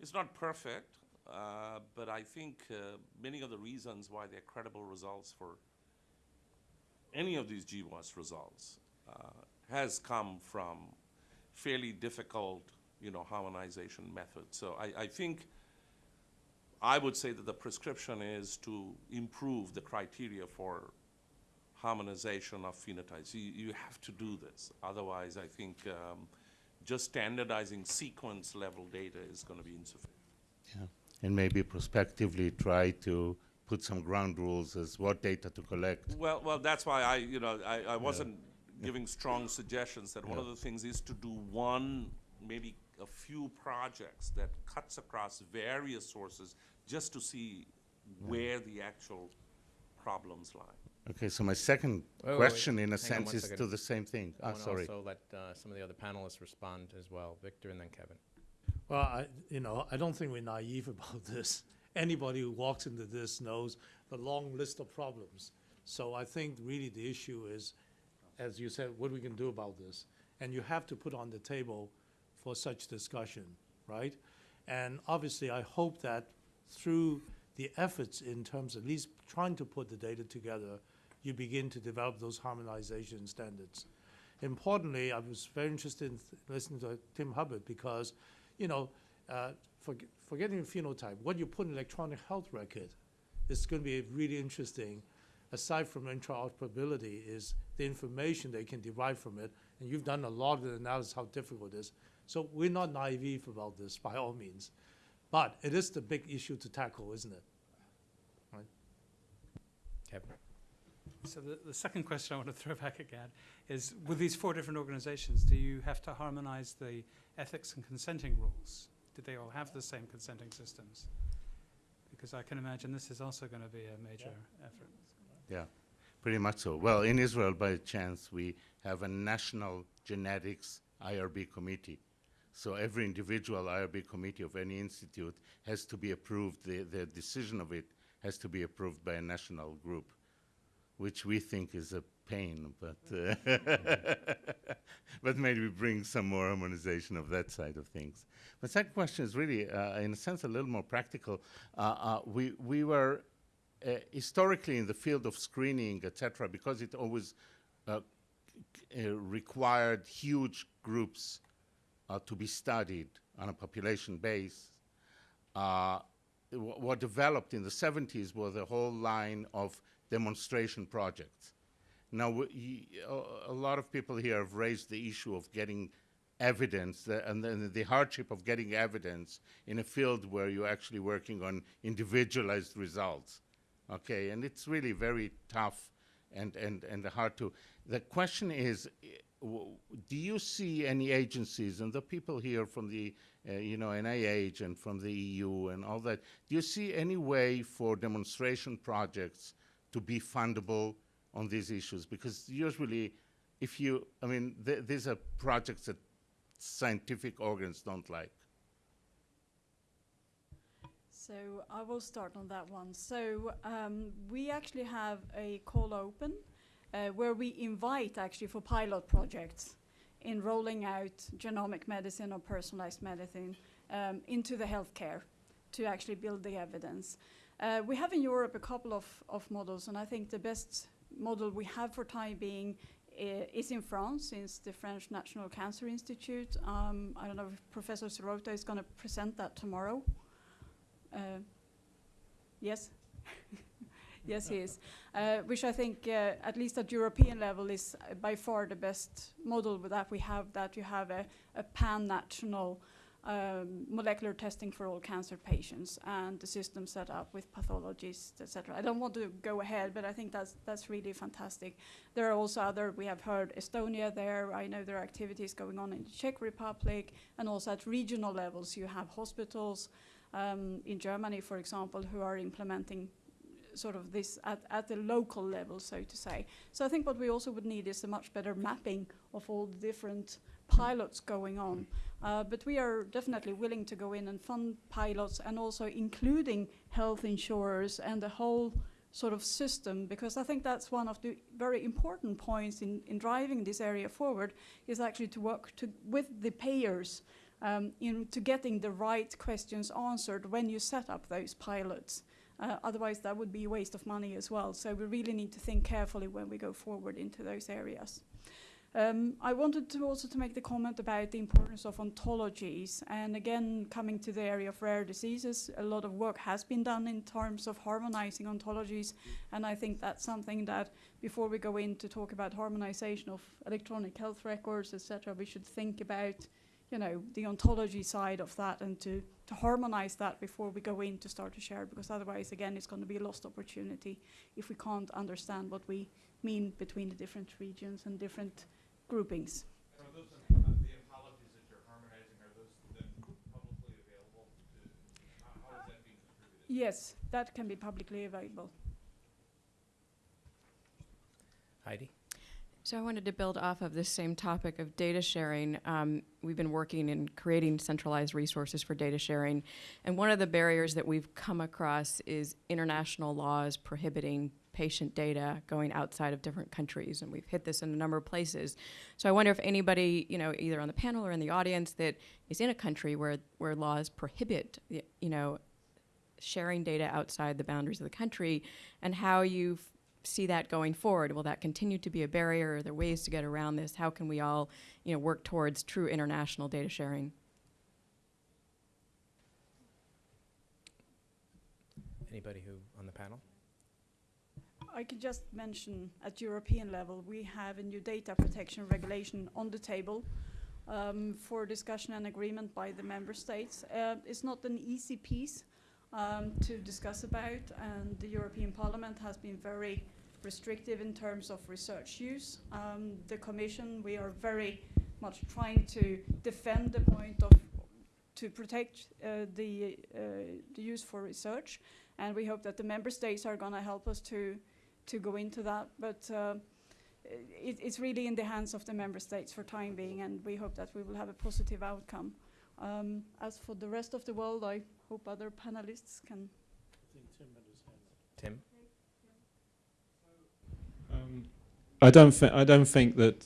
It's not perfect, uh, but I think uh, many of the reasons why there are credible results for any of these GWAS results uh, has come from fairly difficult, you know, harmonization methods. So I, I think I would say that the prescription is to improve the criteria for harmonization of phenotypes. You, you have to do this. Otherwise, I think um, just standardizing sequence level data is going to be insufficient. Yeah. And maybe prospectively try to put some ground rules as what data to collect. Well, well, that's why I, you know, I, I wasn't giving strong suggestions that one of the things is to do one, maybe a few projects that cuts across various sources just to see where the actual problems lie. Okay, so my second Wait, wait, wait. question, in a Hang sense, is second. to the same thing. I Ah, want to sorry. also let uh, some of the other panelists respond as well. Victor and then Kevin. Well, I, you know, I don't think we're naive about (laughs) this. Anybody who walks into this knows the long list of problems. So I think really the issue is, as you said, what we can do about this. And you have to put on the table for such discussion right? And obviously, I hope that through the efforts in terms of at least trying to put the data together, you begin to develop those harmonization standards. Importantly, I was very interested in listening to Tim Hubbard because, you know, uh, forg- forgetting phenotype, what you put in electronic health record is going to be really interesting. Aside from interoperability, is the information they can derive from it, and you've done a lot of the analysis how difficult it is. So we're not naive about this by all means, but it is the big issue to tackle, isn't it? Kevin? So the, the second question I want to throw (laughs) back at Gad is, with these four different organizations, do you have to harmonize the ethics and consenting rules? Do they all have the same consenting systems? Because I can imagine this is also going to be a major effort. Yeah, pretty much so. Well, in Israel, by chance, we have a national genetics IRB committee. So every individual IRB committee of any institute has to be approved, the, the decision of it has to be approved by a national group, which we think is a pain, but, uh, (laughs) but maybe bring some more harmonization of that side of things. The second question is really, uh, in a sense, a little more practical. Uh, uh, we, we were uh, historically in the field of screening, etc., because it always uh, required huge groups to be studied on a population base. Uh, what developed in the 70s was a whole line of demonstration projects. Now, a lot of people here have raised the issue of getting evidence uh, and then the hardship of getting evidence in a field where you're actually working on individualized results. Okay, and it's really very tough and, and, and hard to. The question is, do you see any agencies and the people here from the, uh, you know, NIH and from the EU and all that, do you see any way for demonstration projects to be fundable on these issues? Because usually, if you, I mean, th- these are projects that scientific organs don't like. So I will start on that one. So um, we actually have a call open uh, where we invite actually for pilot projects in rolling out genomic medicine or personalized medicine um, into the healthcare to actually build the evidence. Uh, we have in Europe a couple of, of models, and I think the best model we have for time being is in France, since the French National Cancer Institute. Um, I don't know if Professor Sirota is going to present that tomorrow. Uh, Yes? (laughs) Yes, he is. Uh, Which I think, uh, at least at European level, is uh, by far the best model that we have, that you have a a pan-national um, molecular testing for all cancer patients and the system set up with pathologists, etc. I don't want to go ahead, but I think that's that's really fantastic. There are also other, we have heard Estonia there. I know there are activities going on in the Czech Republic, and also at regional levels, you have hospitals, um, in Germany, for example, who are implementing sort of this at, at the local level, so to say. So I think what we also would need is a much better mapping of all the different pilots going on. Uh, but we are definitely willing to go in and fund pilots and also including health insurers and the whole sort of system because I think that's one of the very important points in, in driving this area forward is actually to work to, with the payers um, into getting the right questions answered when you set up those pilots. Uh, otherwise, that would be a waste of money as well. So we really need to think carefully when we go forward into those areas. Um, I wanted to also to make the comment about the importance of ontologies, and again, coming to the area of rare diseases, a lot of work has been done in terms of harmonizing ontologies, and I think that's something that before we go in to talk about harmonization of electronic health records, etc., we should think about you know, the ontology side of that and to, to harmonize that before we go in to start to share, because otherwise, again, it's going to be a lost opportunity if we can't understand what we mean between the different regions and different groupings. And those, uh, that you're harmonizing, are those then publicly available to, how, how is that? Yes, that can be publicly available. Heidi? So I wanted to build off of this same topic of data sharing. Um, we've been working in creating centralized resources for data sharing, and one of the barriers that we've come across is international laws prohibiting patient data going outside of different countries, and we've hit this in a number of places. So I wonder if anybody, you know, either on the panel or in the audience that is in a country where where laws prohibit, you know, sharing data outside the boundaries of the country, and how you f- see that going forward. Will that continue to be a barrier? Are there ways to get around this? How can we all, you know, work towards true international data sharing? Anybody who, on the panel? I can just mention at European level, we have a new data protection regulation on the table um, for discussion and agreement by the member states. Uh, it's not an easy piece um, to discuss about, and the European Parliament has been very restrictive in terms of research use. Um, the Commission, we are very much trying to defend the point of to protect uh, the, uh, the use for research, and we hope that the member states are going to help us to to go into that. But uh, it, it's really in the hands of the member states for time being, and we hope that we will have a positive outcome. Um, as for the rest of the world, I hope other panelists can. Tim? Um, I don't think I don't think that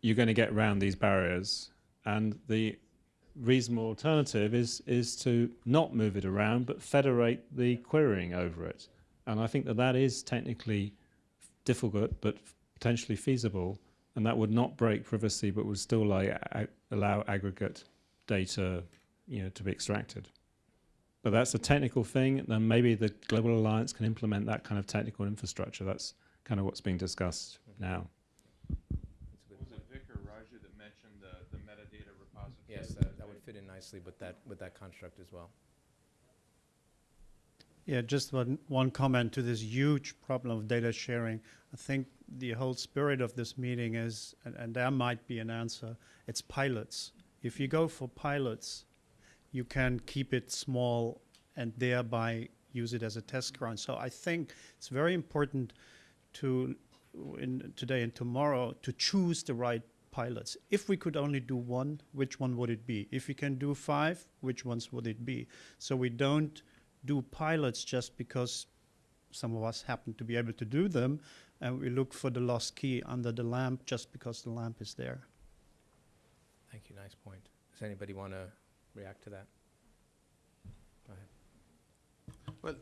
you're going to get around these barriers, and the reasonable alternative is is to not move it around, but federate the querying over it. And I think that that is technically difficult, but potentially feasible, and that would not break privacy, but would still like, allow aggregate data, you know, to be extracted. But that's a technical thing, and maybe the Global Alliance can implement that kind of technical infrastructure. That's kind of what's being discussed now. Was it Vic or Raja that mentioned the, the metadata repository? Yes, that, that would fit in nicely with that, with that construct as well. Yeah, just one, one comment to this huge problem of data sharing. I think the whole spirit of this meeting is, and, and there might be an answer, it's pilots. If you go for pilots, you can keep it small and thereby use it as a test ground. So I think it's very important to, in today and tomorrow, to choose the right pilots. If we could only do one, which one would it be? If we can do five, which ones would it be? So we don't do pilots just because some of us happen to be able to do them, and we look for the lost key under the lamp just because the lamp is there. Thank you, nice point. Does anybody want to react to that? Go ahead. Well,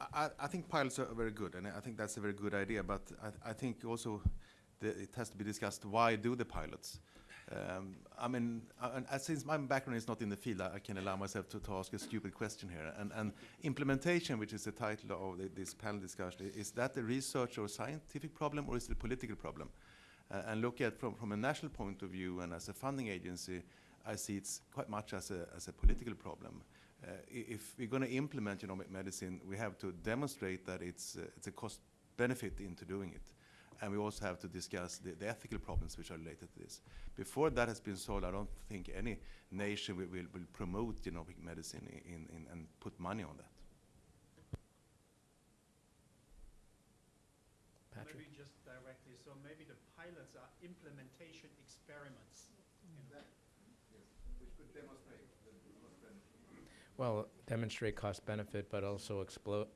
I, I- I think pilots are very good, and I think that's a very good idea, but I, I think also the, it has to be discussed, why do the pilots? Um, I mean, uh, since my background is not in the field, I, I can allow myself to, to ask a stupid question here. And, and implementation, which is the title of the, this panel discussion, is that a research or scientific problem, or is it a political problem? Uh, and look at from, from a national point of view, and as a funding agency, I see it's quite much as a, as a political problem. Uh, if we're going to implement genomic medicine, we have to demonstrate that it's, uh, it's a cost benefit into doing it. And we also have to discuss the, the ethical problems which are related to this. Before that has been solved, I don't think any nation will, will, will promote genomic medicine in, in, and put money on that. Patrick? Maybe just directly, so maybe the pilots are implementation experiments. Which could demonstrate Well, demonstrate cost benefit, but also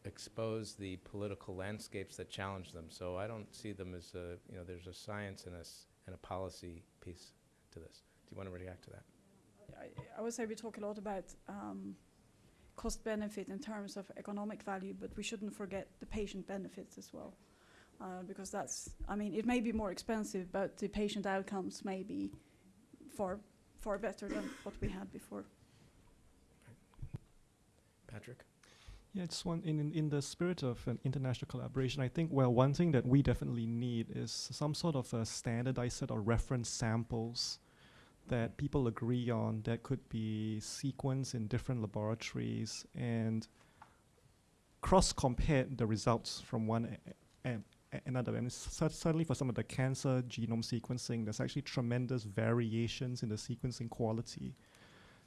expose the political landscapes that challenge them. So I don't see them as a, you know, there's a science and a, and a policy piece to this. Do you want to react to that? I, I would say we talk a lot about um, cost benefit in terms of economic value, but we shouldn't forget the patient benefits as well. Uh, because that's, I mean, it may be more expensive, but the patient outcomes may be far, far better than what we had before. Patrick? Yeah, it's one in, in the spirit of an international collaboration. I think well, one thing that we definitely need is some sort of a standardized set of reference samples that people agree on that could be sequenced in different laboratories and cross compare the results from one a- a- a- another. And certainly for some of the cancer genome sequencing, there's actually tremendous variations in the sequencing quality.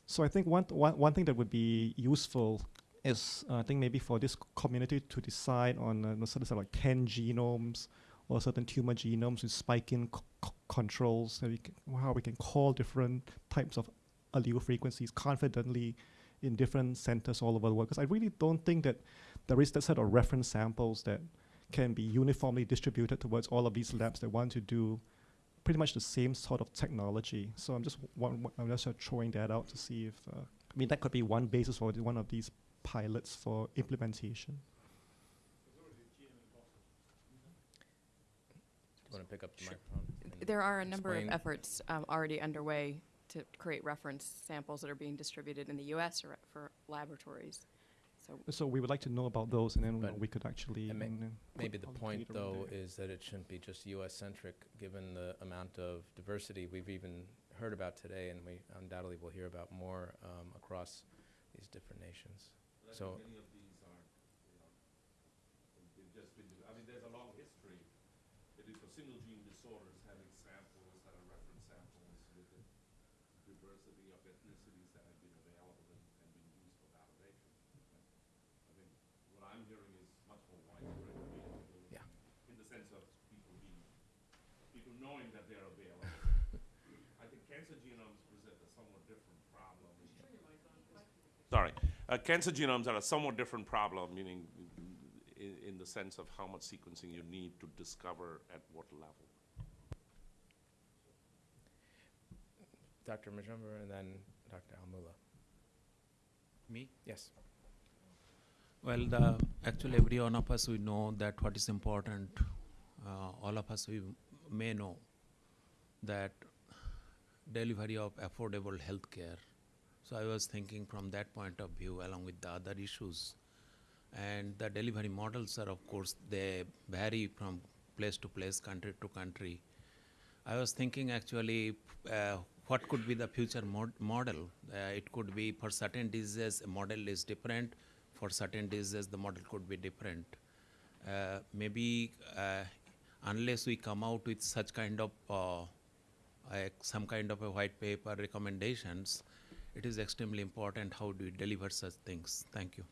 So I think one, one, one thing that would be useful is uh, I think maybe for this community to decide on uh, sort of, like 10 genomes or certain tumor genomes with c- controls, we can, how we can call different types of allele frequencies confidently in different centers all over the world. Because I really don't think that there is that set of reference samples that can be uniformly distributed towards all of these labs that want to do pretty much the same sort of technology. So I'm just one, one, I'm just throwing that out to see if uh, I mean that could be one basis for one of these pilots for implementation. Do you want to pick up the There are a number of efforts um, already underway to create reference samples that are being distributed in the U.S. or for laboratories. So So we would like to know about those, and then But- we could actually and may- mm, put Maybe the all point, data in though, there. is that it shouldn't be just US-centric, given the amount of diversity we've even heard about today, and we undoubtedly will hear about more um, across these different nations. So, Many of these are, you know, they've just been, I mean, there's a long history, it is for single gene disorders, having samples that are reference samples with a diversity of ethnicities that have been available and, and been used for validation. I think what I'm hearing is much more widespread availability. Yeah. In the sense of people being, people knowing that they're available. I think cancer genomes present a somewhat different problem. Sorry, uh, cancer genomes are a somewhat different problem, meaning in, in the sense of how much sequencing you need to discover at what level. Dr. Majumder and then Dr. Almula. Me? Yes. Well, the, actually, every one of us, we know that what is important. Uh, all of us, we may know that delivery of affordable health care. So I was thinking from that point of view, along with the other issues. And the delivery models are, of course, they vary from place to place, country to country. I was thinking actually, uh, what could be the future mod- model? Uh, it could be for certain diseases, a model is different. For certain diseases, the model could be different. Uh, maybe uh, unless we come out with such kind of uh, some kind of a white paper recommendations, it is extremely important how do we deliver such things. Thank you.